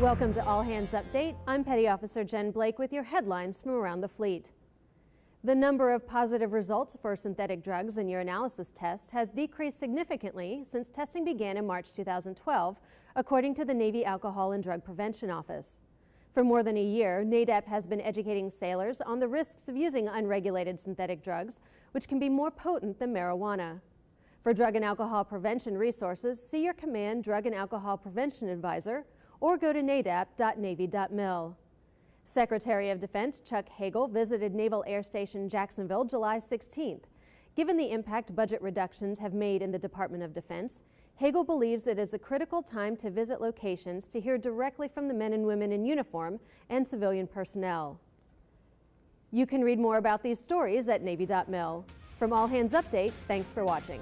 Welcome to All Hands Update. I'm Petty Officer Jen Blake with your headlines from around the fleet. The number of positive results for synthetic drugs in urinalysis tests has decreased significantly since testing began in March 2012, according to the Navy Alcohol and Drug Prevention Office. For more than a year, NADAP has been educating sailors on the risks of using unregulated synthetic drugs, which can be more potent than marijuana. For drug and alcohol prevention resources, see your command drug and alcohol prevention advisor or go to nadap.navy.mil. Secretary of Defense Chuck Hagel visited Naval Air Station Jacksonville July 16th. Given the impact budget reductions have made in the Department of Defense, Hagel believes it is a critical time to visit locations to hear directly from the men and women in uniform and civilian personnel. You can read more about these stories at Navy.mil. From All Hands Update, thanks for watching.